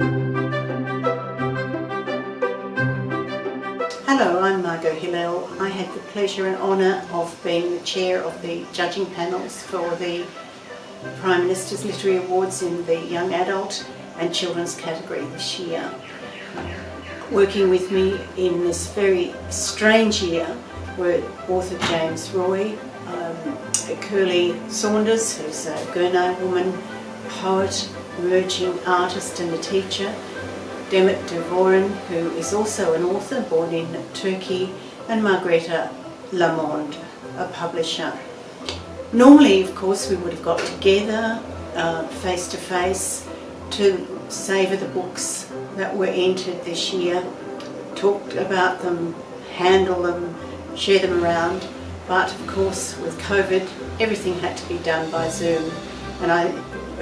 Hello, I'm Margot Hillel. I had the pleasure and honour of being the chair of the judging panels for the Prime Minister's Literary Awards in the Young Adult and Children's category this year. Working with me in this very strange year were author James Roy, um, Kirli Saunders, who's a Gunai woman, poet, emerging artist and a teacher, Demet Divaroren, who is also an author born in Turkey, and Margrete Lamond, a publisher. Normally, of course, we would have got together uh, face to face to savour the books that were entered this year, talked about them, handle them, share them around. But of course, with COVID, everything had to be done by Zoom. And I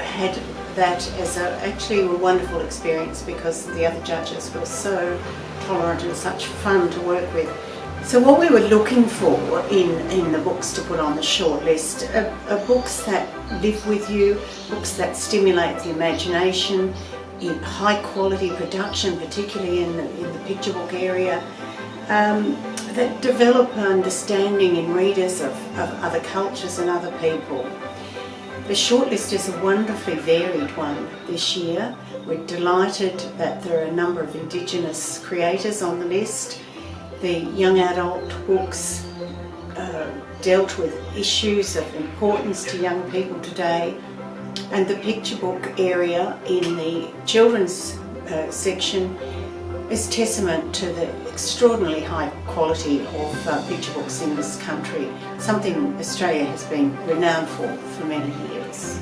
had that as a, actually a wonderful experience because the other judges were so tolerant and such fun to work with. So what we were looking for in, in the books to put on the shortlist are, are books that live with you, books that stimulate the imagination, in high quality production, particularly in the, in the picture book area, um, that develop an understanding in readers of, of other cultures and other people. The shortlist is a wonderfully varied one this year. We're delighted that there are a number of Indigenous creators on the list. The young adult books uh, dealt with issues of importance to young people today and the picture book area in the children's uh, section is testament to the extraordinarily high quality of uh, picture books in this country, something Australia has been renowned for for many years.